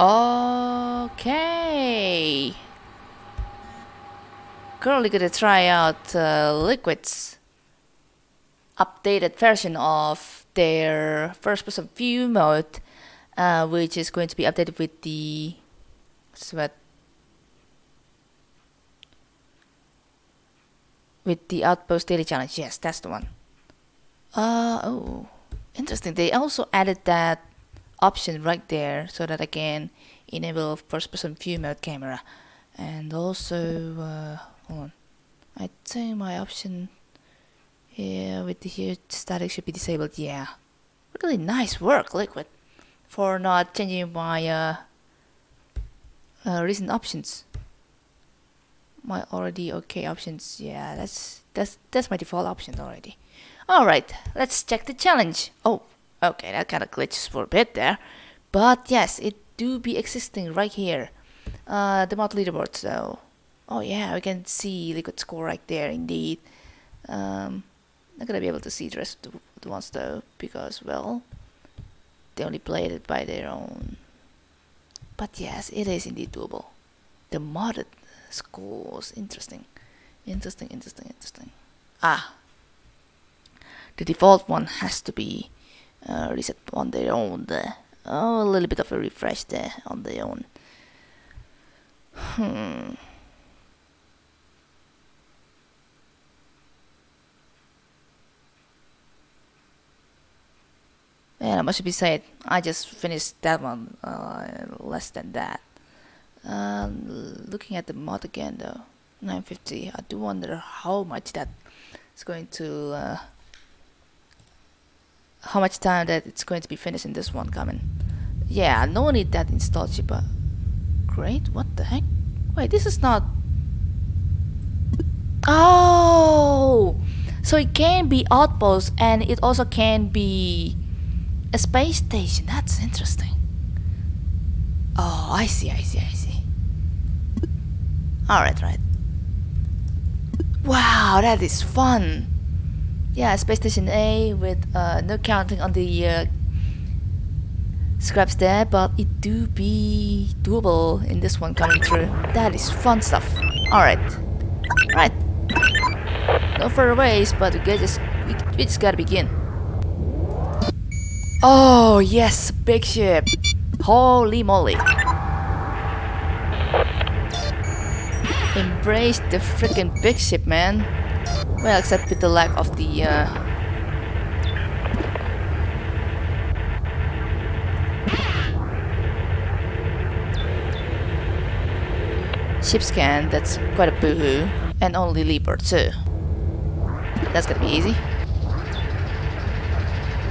Okay. Currently gonna try out uh, Liquid's updated version of their first person view mode, uh, which is going to be updated with the sweat with the outpost daily challenge. Yes, that's the one. Uh oh, interesting. They also added that option right there so that I can enable first person view mode camera. And also uh, hold on. I think my option here with the huge static should be disabled yeah. Really nice work liquid for not changing my uh, uh, recent options. My already okay options yeah that's that's that's my default options already. All right let's check the challenge. Oh Okay, that kind of glitches for a bit there. But yes, it do be existing right here. Uh, the mod leaderboard, so... Oh yeah, we can see Liquid score right there, indeed. Um, not gonna be able to see the rest of the, the ones though, because, well... They only played it by their own. But yes, it is indeed doable. The modded scores, interesting. Interesting, interesting, interesting. Ah! The default one has to be uh, reset on their own there. Oh, a little bit of a refresh there on their own. Hmm. And I must be said, I just finished that one uh, less than that. Um, looking at the mod again though, 950, I do wonder how much that is going to uh, how much time that it's going to be finished in this one coming. Yeah, no need that install but Great, what the heck? Wait, this is not... Oh! So it can be outpost and it also can be a space station. That's interesting. Oh, I see, I see, I see. Alright, right. Wow, that is fun yeah, Space Station A with uh, no counting on the uh, scraps there, but it do be doable in this one coming through. That is fun stuff. Alright. Right. No further ways, but we just, we, we just gotta begin. Oh, yes, big ship. Holy moly. Embrace the freaking big ship, man. Well, except with the lack of the uh, ship scan, that's quite a boohoo. And only Leaper too. That's gonna be easy.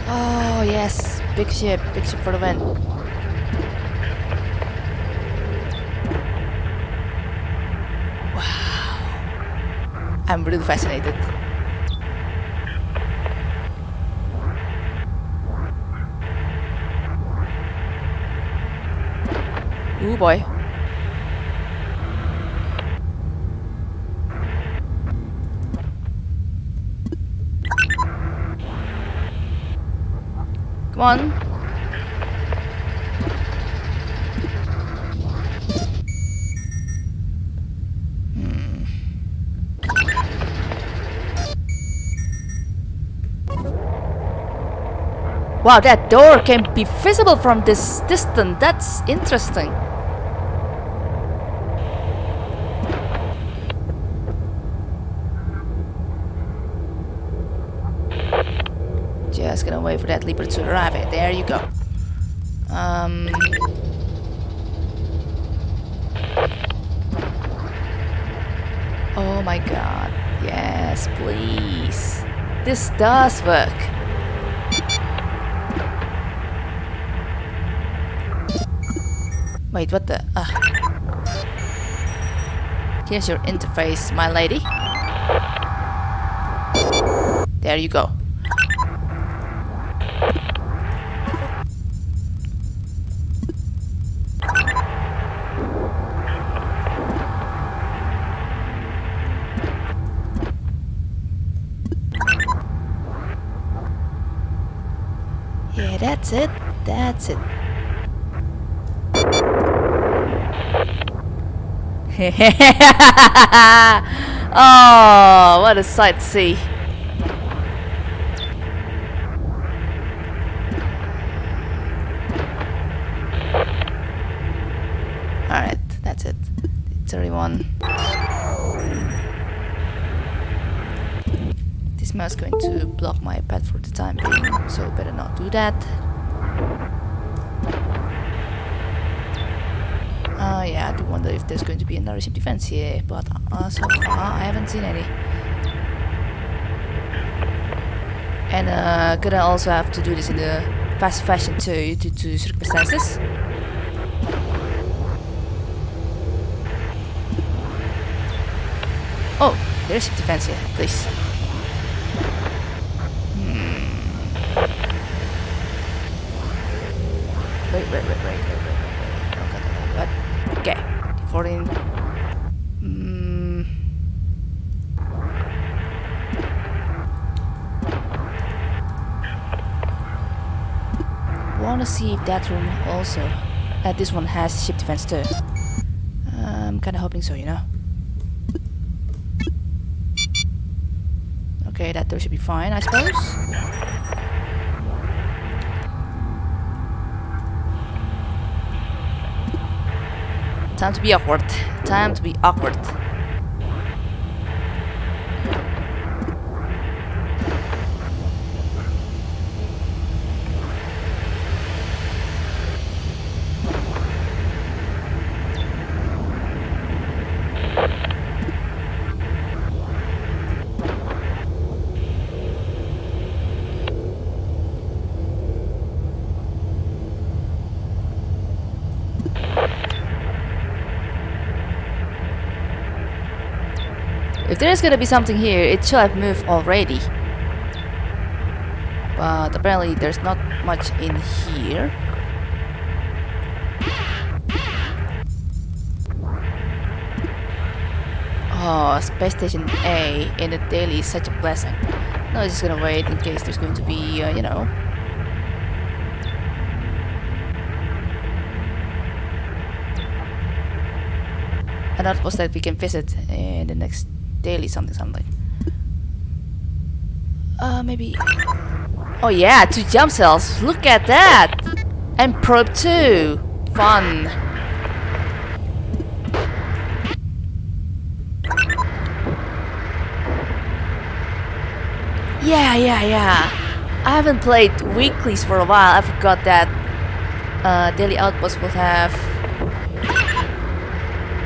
Oh yes, big ship, big ship for the win. I'm really fascinated. Ooh boy. Come on. Wow, that door can be visible from this distance. That's interesting. Just gonna wait for that leaper to arrive. There you go. Um... Oh my god. Yes, please. This does work. Wait, what the? Uh. Here's your interface, my lady. There you go. Yeah, that's it. That's it. oh, what a sight to see. Alright, that's it. 31. This mouse is going to block my path for the time being, so better not do that. Yeah, I do wonder if there's going to be another ship defense here, but uh, so far I haven't seen any. And uh, gonna also have to do this in the fast fashion too, due to circumstances. Oh, there's ship defense here, please. Hmm. Wait, wait, wait, wait. Oh, God, God, God, what? 14. Mm. Wanna see if that room also, uh, this one has ship defense too. I'm kinda hoping so, you know. Okay, that door should be fine, I suppose. Time to be awkward. Time to be awkward. If there's gonna be something here, it should have moved already. But apparently there's not much in here. Oh, Space Station A in the daily is such a blessing. No, I'm just gonna wait in case there's going to be, uh, you know... An outpost that we can visit in the next daily something something. Uh, maybe... Oh yeah, two jump cells. Look at that! And probe 2. Fun. Yeah, yeah, yeah. I haven't played weeklies for a while. I forgot that uh, daily outposts will have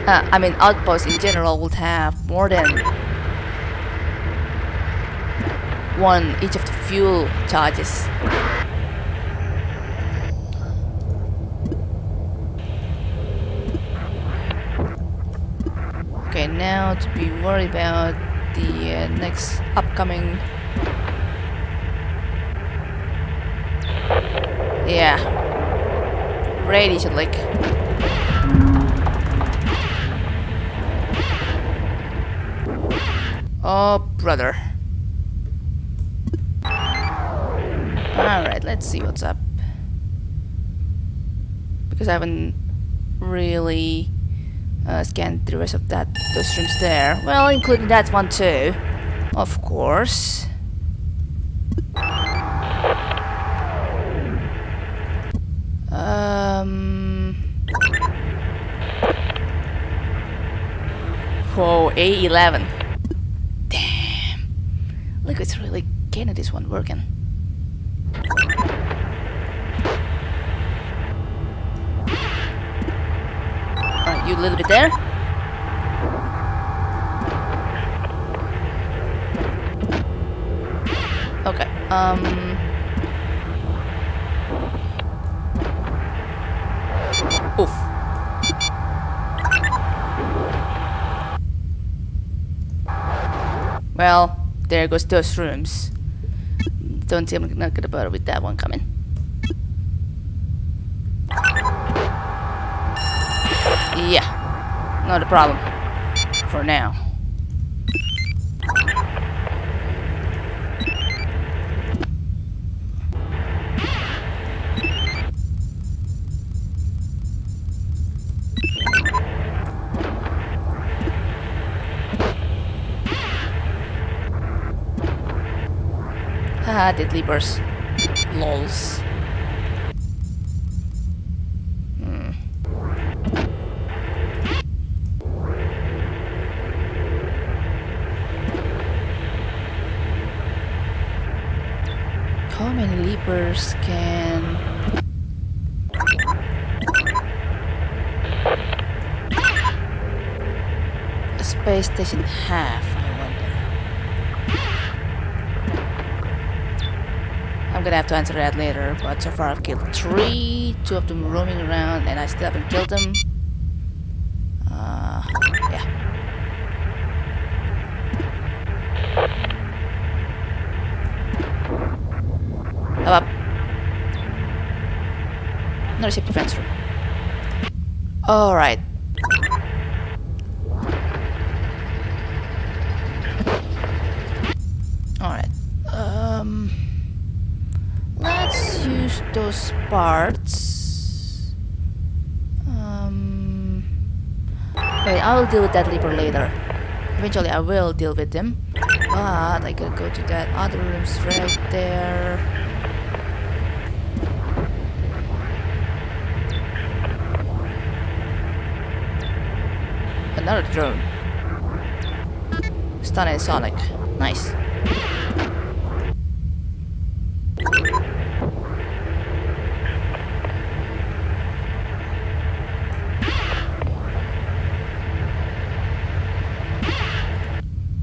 uh, I mean outposts in general would have more than one each of the fuel charges. Okay, now to be worried about the uh, next upcoming Yeah. Radiation leak. Oh, brother. Alright, let's see what's up. Because I haven't really uh, scanned the rest of that those rooms there. Well, including that one too, of course. Um. Whoa, A11. Look, it's really this one working. Alright, you a little bit there. Okay, um... Oof. Well, there goes those rooms. Don't I'm not gonna bother with that one coming. Yeah, not a problem. For now. Haha, deadly burst. Lols. Hmm. How many leapers can a space station have? I wonder. I'm gonna have to answer that later, but so far I've killed three, two of them roaming around, and I still haven't killed them. Uh, yeah. Up, up. Safety fence. Alright. Alright. Um let's use those parts. Um wait, I will deal with that leaper later. Eventually I will deal with them. But I gotta go to that other rooms right there. Another drone. Stun and Sonic. Nice.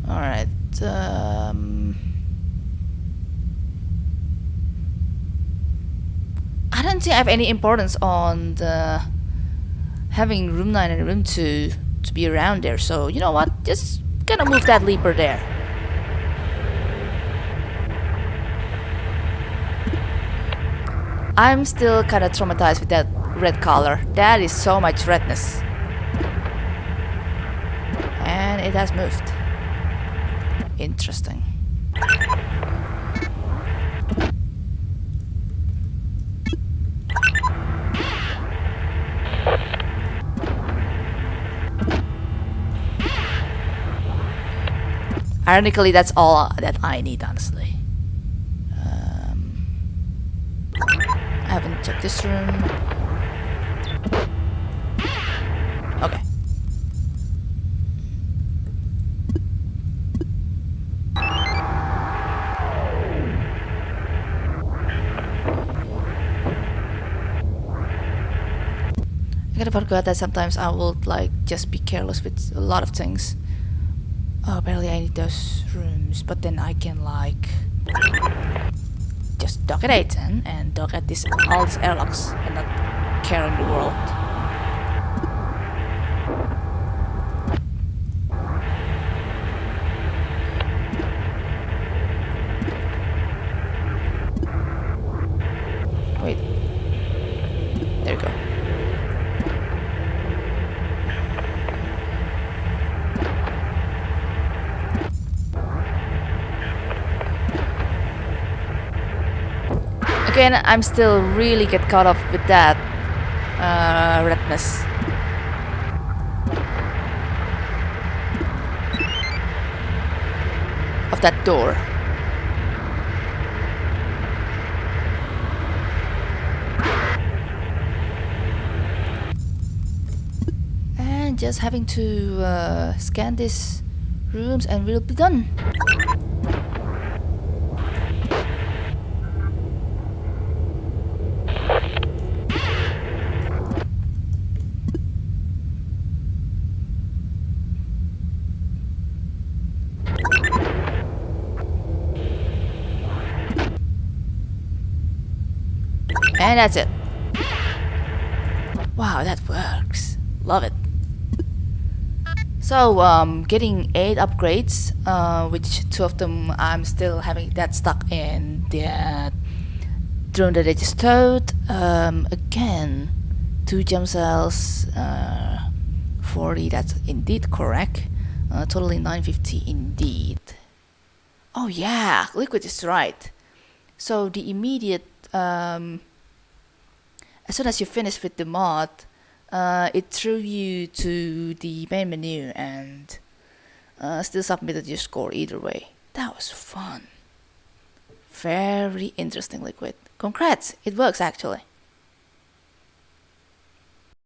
Alright, um... I don't think I have any importance on the having room 9 and room 2 to be around there, so you know what? Just gonna move that leaper there. I'm still kinda traumatized with that red color. That is so much redness. And it has moved. Interesting. Ironically, that's all that I need, honestly. Um, I haven't checked this room. Okay. I of forgot that sometimes I will like just be careless with a lot of things. Oh, apparently I need those rooms, but then I can like just dock at 810 and dock at this all these airlocks and not care in the world. Wait. There you go. Again, I'm still really get caught up with that uh, redness. Of that door. And just having to uh, scan these rooms and we'll be done. And that's it. Wow, that works. Love it. So, um, getting 8 upgrades, uh, which 2 of them I'm still having that stuck in the drone that I just towed. Um, again, 2 gem cells, uh, 40, that's indeed correct. Uh, totally 950 indeed. Oh yeah, Liquid is right. So the immediate um, as soon as you finish with the mod, uh, it threw you to the main menu and uh, still submitted your score either way. That was fun. very interesting liquid. Congrats, it works actually.